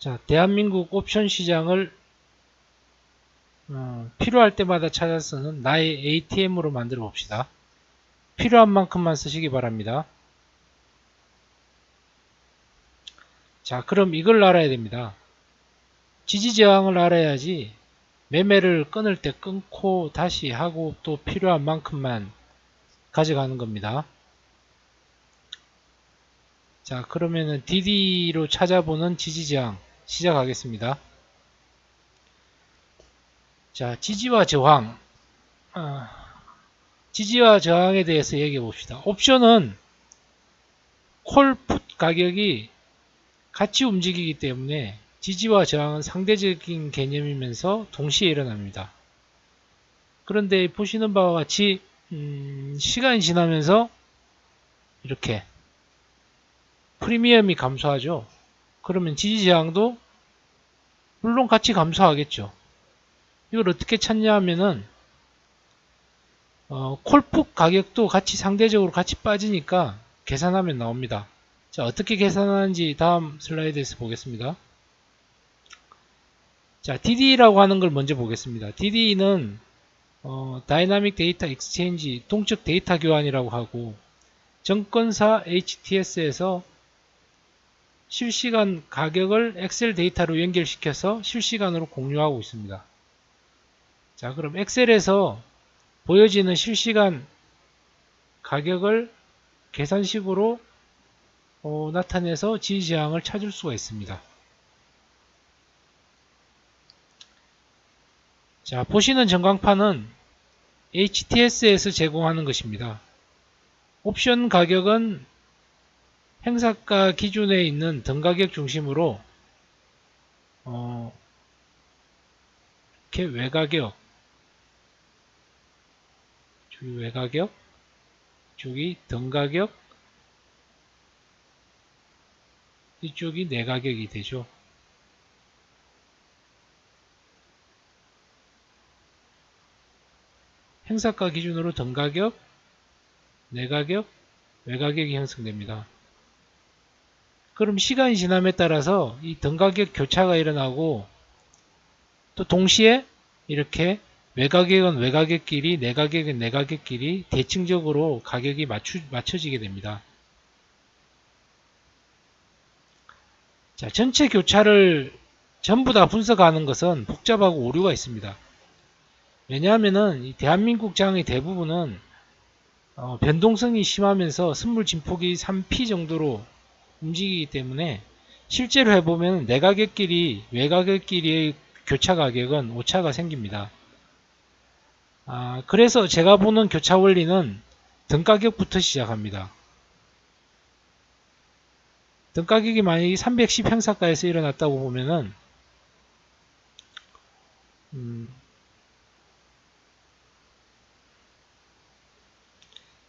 자, 대한민국 옵션 시장을 어, 필요할 때마다 찾아 쓰는 나의 ATM으로 만들어 봅시다. 필요한 만큼만 쓰시기 바랍니다. 자, 그럼 이걸 알아야 됩니다. 지지저항을 알아야지 매매를 끊을 때 끊고 다시 하고 또 필요한 만큼만 가져가는 겁니다. 자, 그러면은 DD로 찾아보는 지지저항 시작하겠습니다. 자, 지지와 저항. 아, 지지와 저항에 대해서 얘기해 봅시다. 옵션은 콜풋 가격이 같이 움직이기 때문에 지지와 저항은 상대적인 개념이면서 동시에 일어납니다. 그런데 보시는 바와 같이 음, 시간이 지나면서 이렇게 프리미엄이 감소하죠. 그러면 지지 저항도 물론 같이 감소하겠죠. 이걸 어떻게 찾냐 하면은 어, 콜풋 가격도 같이 상대적으로 같이 빠지니까 계산하면 나옵니다. 자 어떻게 계산하는지 다음 슬라이드에서 보겠습니다. 자 DD라고 하는 걸 먼저 보겠습니다. DD는 어, dynamic data exchange 동적 데이터 교환이라고 하고 증권사 HTS에서 실시간 가격을 엑셀 데이터로 연결시켜서 실시간으로 공유하고 있습니다. 자 그럼 엑셀에서 보여지는 실시간 가격을 계산식으로 어, 나타내서 지지저항을 찾을 수가 있습니다. 자 보시는 전광판은 HTS에서 제공하는 것입니다. 옵션 가격은 행사가 기준에 있는 등가격 중심으로 어, 이렇게 외가격 저기 외가격 저기 등가격 이쪽이 내가격이 되죠. 행사가 기준으로 등가격, 내가격, 외가격이 형성됩니다. 그럼 시간이 지남에 따라서 이 등가격 교차가 일어나고 또 동시에 이렇게 외가격은 외가격끼리 내가격은 내가격끼리 대칭적으로 가격이 맞추, 맞춰지게 됩니다. 자, 전체 교차를 전부 다 분석하는 것은 복잡하고 오류가 있습니다. 왜냐하면은 이 대한민국 장의 대부분은 어, 변동성이 심하면서 선물 진폭이 3P 정도로 움직이기 때문에 실제로 해보면 내가격끼리 외가격끼리의 교차 가격은 오차가 생깁니다. 아, 그래서 제가 보는 교차 원리는 등가격부터 시작합니다. 등가격이 만약에 310 행사가에서 일어났다고 보면은 음,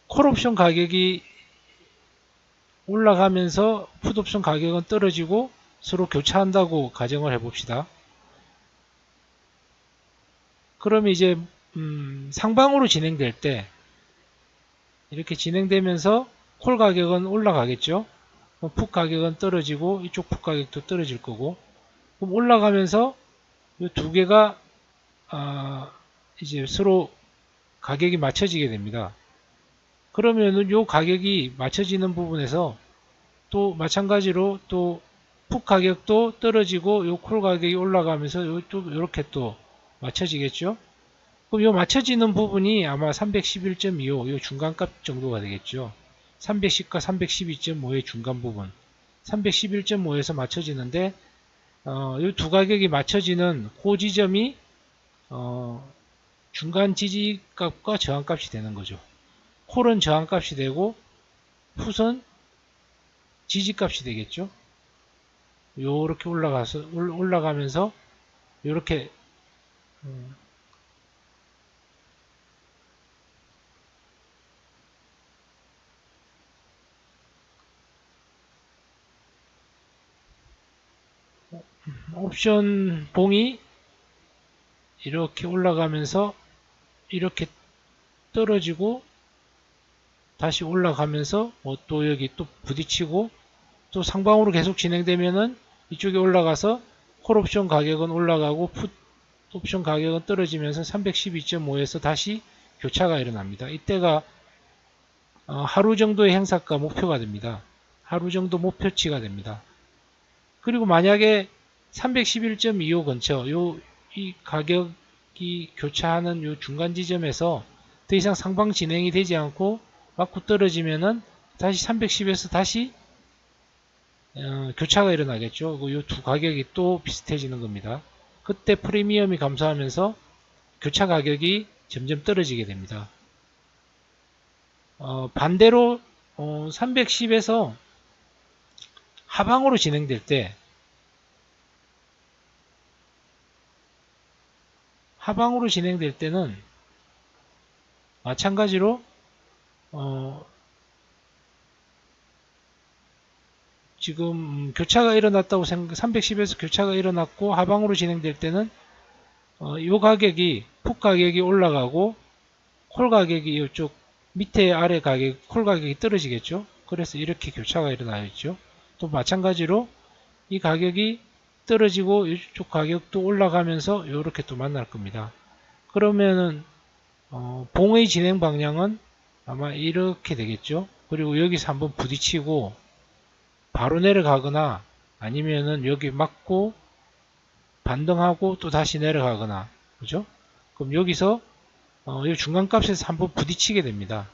콜옵션 가격이 올라가면서 풋옵션 가격은 떨어지고 서로 교차한다고 가정을 해봅시다. 그러면 이제 음, 상방으로 진행될 때 이렇게 진행되면서 콜 가격은 올라가겠죠. 풋 가격은 떨어지고 이쪽 풋 가격도 떨어질 거고 그럼 올라가면서 이 두 개가 아, 이제 서로 가격이 맞춰지게 됩니다. 그러면은 요 가격이 맞춰지는 부분에서 또 마찬가지로 또풋 가격도 떨어지고 요 콜 가격이 올라가면서 요또 이렇게 또 맞춰지겠죠. 그럼 요 맞춰지는 부분이 아마 311.25, 요 중간값 정도가 되겠죠. 310과 312.5의 중간 부분. 311.5에서 맞춰지는데, 어, 이 두 가격이 맞춰지는 그 지점이, 어, 중간 지지값과 저항값이 되는 거죠. 콜은 저항값이 되고, 풋은 지지값이 되겠죠. 요렇게 올라가서, 올라가면서, 요렇게, 음, 옵션 봉이 이렇게 올라가면서 이렇게 떨어지고 다시 올라가면서 뭐 또 여기 또 부딪히고 또 상방으로 계속 진행되면은 이쪽에 올라가서 콜옵션 가격은 올라가고 풋 옵션 가격은 떨어지면서 312.5에서 다시 교차가 일어납니다. 이때가 어, 하루 정도의 행사가 목표가 됩니다. 하루 정도 목표치가 됩니다. 그리고 만약에 311.25 근처 요 이 가격이 교차하는 요 중간 지점에서 더 이상 상방 진행이 되지 않고 맞고 떨어지면은 다시 310에서 다시 어, 교차가 일어나겠죠. 이 두 가격이 또 비슷해지는 겁니다. 그때 프리미엄이 감소하면서 교차 가격이 점점 떨어지게 됩니다. 어, 반대로 어, 310에서 하방으로 진행될 때 하방으로 진행될 때는 마찬가지로 어, 지금 교차가 일어났다고 생각 310에서 교차가 일어났고 하방으로 진행될 때는 어, 이 가격이 풋 가격이 올라가고 콜 가격이 이쪽 밑에 아래 가격 콜 가격이 떨어지겠죠? 그래서 이렇게 교차가 일어나겠죠. 또 마찬가지로 이 가격이 떨어지고 이쪽 가격도 올라가면서 이렇게 또 만날 겁니다. 그러면은 어, 봉의 진행 방향은 아마 이렇게 되겠죠 그리고 여기서 한번 부딪히고 바로 내려가거나 아니면은 여기 맞고 반등하고 또 다시 내려가거나 그죠? 그럼 여기서 어, 이 중간값에서 한번 부딪히게 됩니다.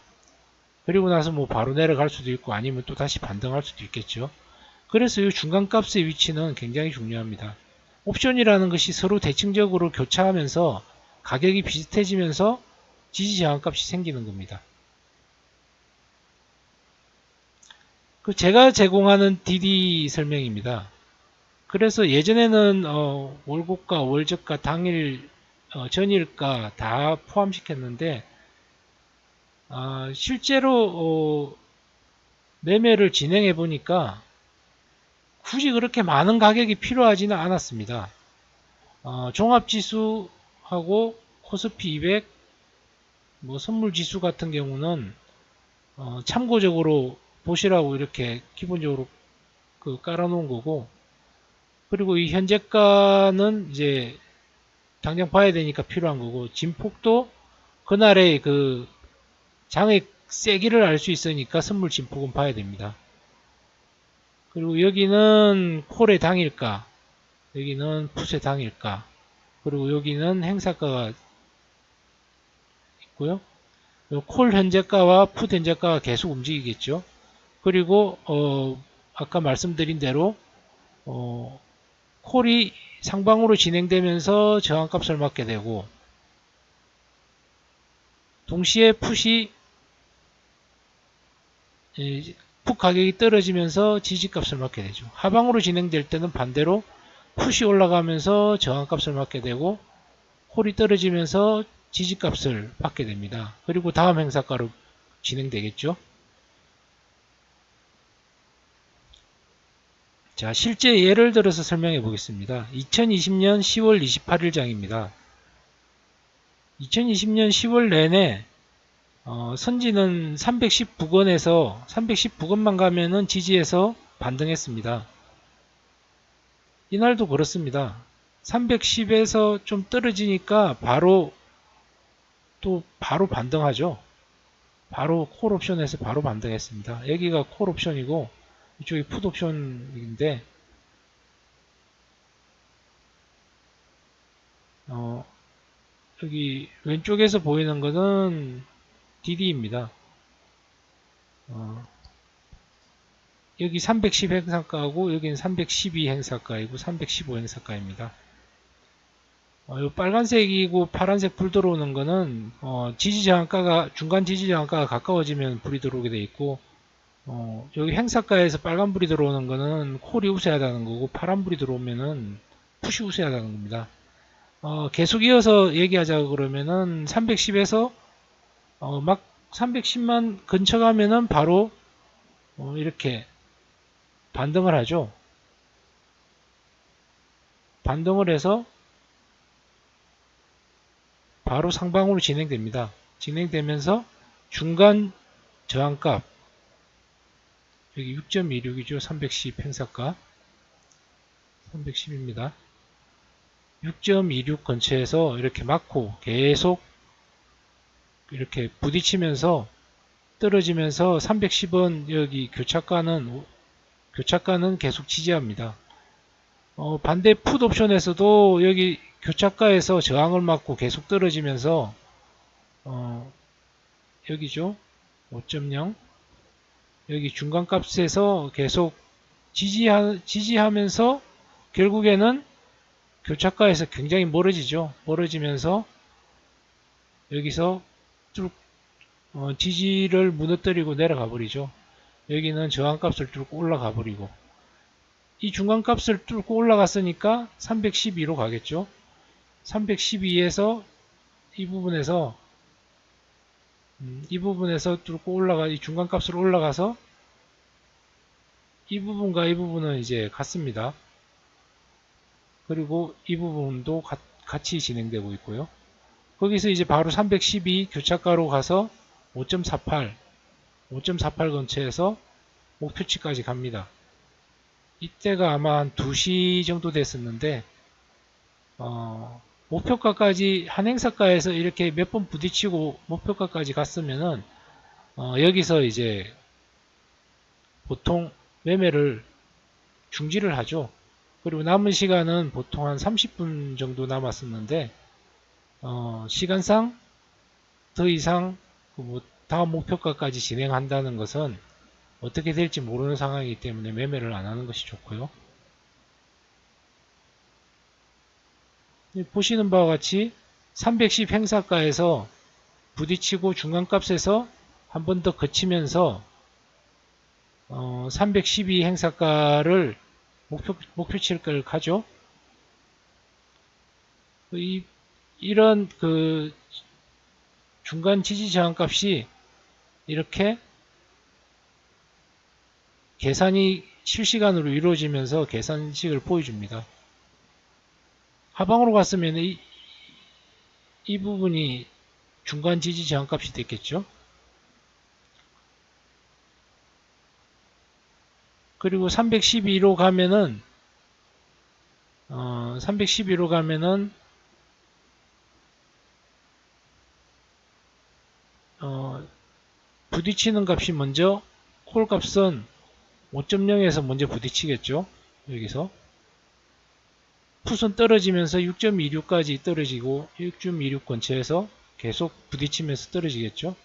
그리고 나서 뭐 바로 내려갈 수도 있고 아니면 또 다시 반등할 수도 있겠죠. 그래서 이 중간값의 위치는 굉장히 중요합니다. 옵션이라는 것이 서로 대칭적으로 교차하면서 가격이 비슷해지면서 지지 저항값이 생기는 겁니다. 그 제가 제공하는 DD 설명입니다. 그래서 예전에는 어, 월고가, 월저가, 당일, 어, 전일가 다 포함시켰는데 어, 실제로 매매를 진행해 보니까 굳이 그렇게 많은 가격이 필요하지는 않았습니다. 어, 종합지수하고 코스피 200, 뭐 선물지수 같은 경우는 어, 참고적으로 보시라고 이렇게 기본적으로 그 깔아놓은 거고 그리고 이 현재가는 이제 당장 봐야 되니까 필요한 거고 진폭도 그날의 그 장의 세기를 알 수 있으니까 선물 진폭은 봐야 됩니다. 그리고 여기는 콜의 당일가 여기는 풋의 당일가 그리고 여기는 행사가가 있고요. 콜 현재가와 풋 현재가가 계속 움직이겠죠. 그리고 어, 아까 말씀드린 대로 어, 콜이 상방으로 진행되면서 저항값을 맞게 되고 동시에 풋이 풋 가격이 떨어지면서 지지값을 맞게 되죠. 하방으로 진행될 때는 반대로 풋이 올라가면서 저항값을 맞게 되고 콜이 떨어지면서 지지값을 받게 됩니다. 그리고 다음 행사가로 진행되겠죠. 자, 실제 예를 들어서 설명해 보겠습니다. 2020년 10월 28일 장입니다. 2020년 10월 내내 어, 선지는 319건에서 319건만 가면은 지지에서 반등했습니다. 이날도 그렇습니다. 310에서 좀 떨어지니까 바로 또 바로 반등하죠. 바로 콜 옵션에서 바로 반등했습니다. 여기가 콜 옵션이고 이쪽이 풋 옵션인데 어, 여기 왼쪽에서 보이는 것은 DD입니다. 어, 여기 310 행사가고 여기는 312 행사가이고 315 행사가입니다. 어, 이 빨간색이고 파란색 불 들어오는 거는 어, 지지저항가가 중간 지지저항가가 가까워지면 불이 들어오게 돼 있고 어, 여기 행사가에서 빨간불이 들어오는 거는 콜이 우세하다는 거고 파란불이 들어오면은 푸시 우세하다는 겁니다. 어, 계속 이어서 얘기하자 그러면은 310에서 어, 막 310만 근처 가면은 바로 어, 이렇게 반등을 하죠. 반등을 해서 바로 상방으로 진행됩니다. 진행되면서 중간 저항값 여기 6.26이죠. 310 행사가. 310입니다. 6.26 근처에서 이렇게 막고 계속 이렇게 부딪히면서 떨어지면서 310원 여기 교차가는 교차가는 계속 지지합니다. 어, 반대 풋 옵션에서도 여기 교차가에서 저항을 맞고 계속 떨어지면서 어, 여기죠 5.0 여기 중간값에서 계속 지지하, 지지하면서 결국에는 교차가에서 굉장히 멀어지죠. 멀어지면서 여기서 쭉 어, 지지를 무너뜨리고 내려가 버리죠. 여기는 저항값을 뚫고 올라가 버리고 이 중간값을 뚫고 올라갔으니까 312로 가겠죠. 312에서 이 부분에서 음, 이 부분에서 뚫고 올라가 이 중간값으로 올라가서 이 부분과 이 부분은 이제 같습니다. 그리고 이 부분도 가, 같이 진행되고 있고요. 거기서 이제 바로 312 교차가로 가서 5.48 5.48 근처에서 목표치까지 갑니다. 이때가 아마 한 2시 정도 됐었는데 어, 목표가까지 한 행사가에서 이렇게 몇 번 부딪히고 목표가까지 갔으면은 어, 여기서 이제 보통 매매를 중지를 하죠. 그리고 남은 시간은 보통 한 30분 정도 남았었는데 어, 시간상 더 이상 그뭐 다음 목표가까지 진행한다는 것은 어떻게 될지 모르는 상황이기 때문에 매매를 안 하는 것이 좋고요. 보시는 바와 같이 310 행사가에서 부딪히고 중간값에서 한 번 더 거치면서 어, 312 행사가를 목표, 목표치를 가죠. 이, 이런 그 중간 지지 저항 값이 이렇게 계산이 실시간으로 이루어지면서 계산식을 보여줍니다. 하방으로 갔으면 이, 이 부분이 중간 지지 저항 값이 됐겠죠. 그리고 312로 가면은 어, 312로 가면은 어, 부딪히는 값이 먼저 콜 값은 5.0에서 먼저 부딪히겠죠. 여기서 풋은 떨어지면서 6.26까지 떨어지고 6.26 근처에서 계속 부딪히면서 떨어지겠죠.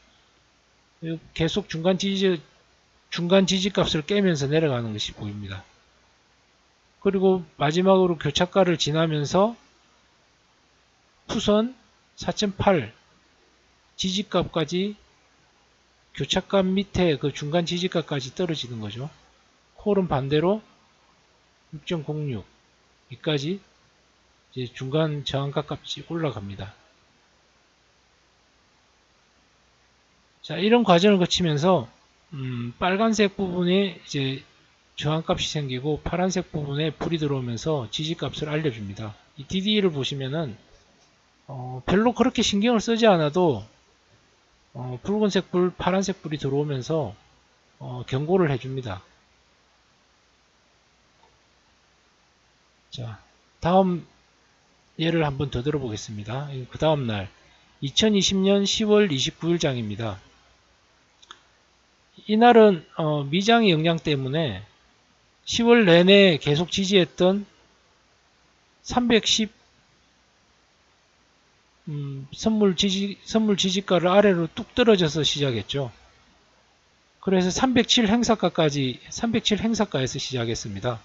계속 중간 지지 중간 지지값을 깨면서 내려가는 것이 보입니다. 그리고 마지막으로 교차가를 지나면서 푸선 4.8 지지값까지 교차값 밑에 그 중간 지지값까지 떨어지는 거죠. 콜은 반대로 6.06 이까지 이제 중간 저항가 값이 올라갑니다. 자 이런 과정을 거치면서 음, 빨간색 부분에 이제 저항값이 생기고 파란색 부분에 불이 들어오면서 지지값을 알려줍니다. 이 DDE를 보시면은 어, 별로 그렇게 신경을 쓰지 않아도 어, 붉은색 불, 파란색 불이 들어오면서 어, 경고를 해줍니다. 자, 다음 예를 한번 더 들어보겠습니다. 그 다음 날 2020년 10월 29일 장입니다. 이날은 어, 미장의 영향 때문에 10월 내내 계속 지지했던 310 음, 선물 지지 선물 지지가를 아래로 뚝 떨어져서 시작했죠. 그래서 307 행사가까지 307 행사가에서 시작했습니다.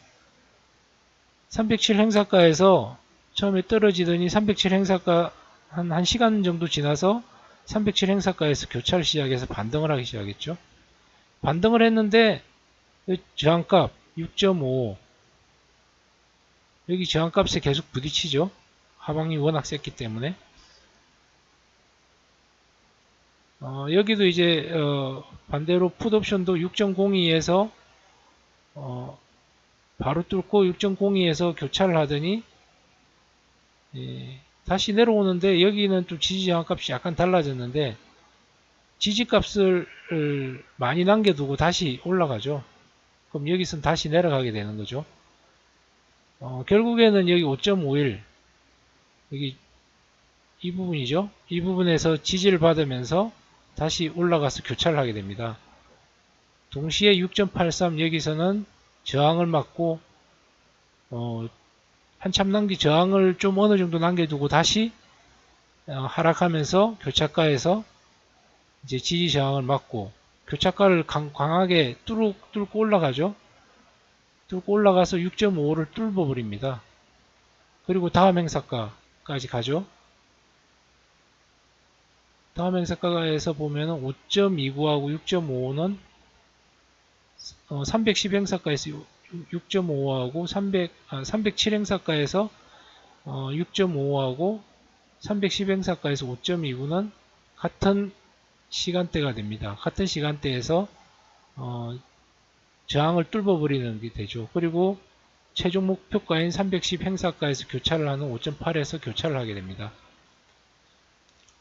307 행사가에서 처음에 떨어지더니 307 행사가 한 1시간 정도 지나서 307 행사가에서 교차를 시작해서 반등을 하기 시작했죠. 반등을 했는데 저항값 6.5 여기 저항값에 계속 부딪히죠. 하방이 워낙 셌기 때문에 어, 여기도 이제 어, 반대로 풋옵션도 6.02에서 어, 바로 뚫고 6.02에서 교차를 하더니 예, 다시 내려오는데 여기는 또 지지 저항값이 약간 달라졌는데 지지값을 많이 남겨두고 다시 올라가죠. 그럼 여기서는 다시 내려가게 되는 거죠. 어, 결국에는 여기 5.51 여기 이 부분이죠. 이 부분에서 지지를 받으면서 다시 올라가서 교차를 하게 됩니다. 동시에 6.83 여기서는 저항을 맞고 어, 한참 남기 저항을 좀 어느 정도 남겨두고 다시 어, 하락하면서 교차가에서 이제 지지 저항을 맞고 교차가를 강, 강하게 뚫고, 뚫고 올라가죠. 뚫고 올라가서 6.55를 뚫어 버립니다. 그리고 다음 행사가까지 가죠. 다음 행사가에서 보면은 5.29하고 6.55는 어, 310 행사가에서 6.5하고 300, 아, 307 행사가에서 어, 6.5하고 310 행사가에서 5.29는 같은 시간대가 됩니다. 같은 시간대에서 어, 저항을 뚫어버리는 게 되죠. 그리고 최종 목표가인 310 행사가에서 교차를 하는 5.8에서 교차를 하게 됩니다.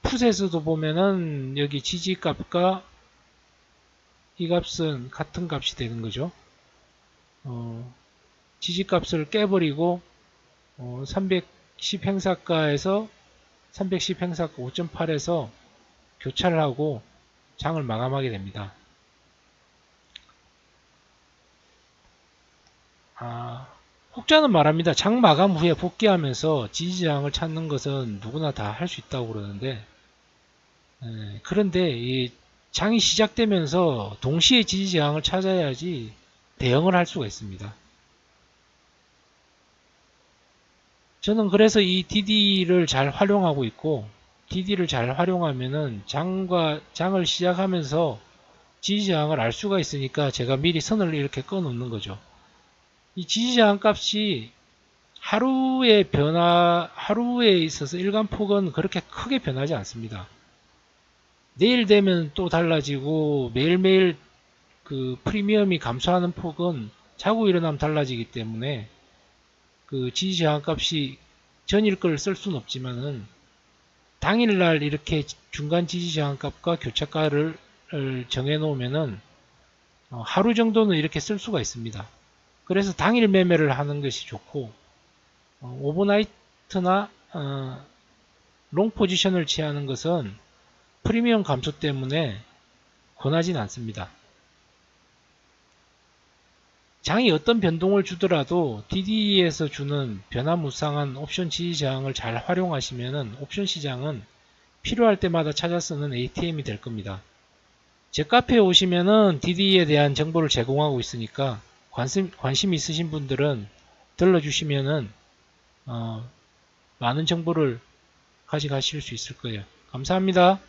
풋에서도 보면은 여기 지지값과 이 값은 같은 값이 되는 거죠. 어, 지지값을 깨버리고 어, 310 행사가에서 310 행사가 5.8에서 교차를 하고 장을 마감하게 됩니다. 아, 혹자는 말합니다. 장 마감 후에 복귀하면서 지지장을 찾는 것은 누구나 다 할 수 있다고 그러는데 에, 그런데 이 장이 시작되면서 동시에 지지저항을 찾아야지 대응을 할 수가 있습니다. 저는 그래서 이 DD를 잘 활용하고 있고 DD를 잘 활용하면은 장과 장을 시작하면서 지지저항을 알 수가 있으니까 제가 미리 선을 이렇게 꺼 놓는 거죠. 이 지지저항 값이 하루의 변화, 하루에 있어서 일간폭은 그렇게 크게 변하지 않습니다. 내일 되면 또 달라지고 매일매일 그 프리미엄이 감소하는 폭은 자고 일어나면 달라지기 때문에 그 지지 저항 값이 전일 걸 쓸 수는 없지만은 당일날 이렇게 중간 지지 저항 값과 교차가를 정해 놓으면은 어, 하루 정도는 이렇게 쓸 수가 있습니다. 그래서 당일 매매를 하는 것이 좋고 어, overnight이나 어, long position을 취하는 것은 프리미엄 감소 때문에 권하진 않습니다. 장이 어떤 변동을 주더라도 DD에서 주는 변화무쌍한 옵션 지지 저항을 잘 활용하시면 옵션 시장은 필요할 때마다 찾아 쓰는 ATM이 될 겁니다. 제 카페에 오시면은 DD에 대한 정보를 제공하고 있으니까 관심, 관심 있으신 분들은 들러주시면은 어, 많은 정보를 가져가실 수 있을 거예요. 감사합니다.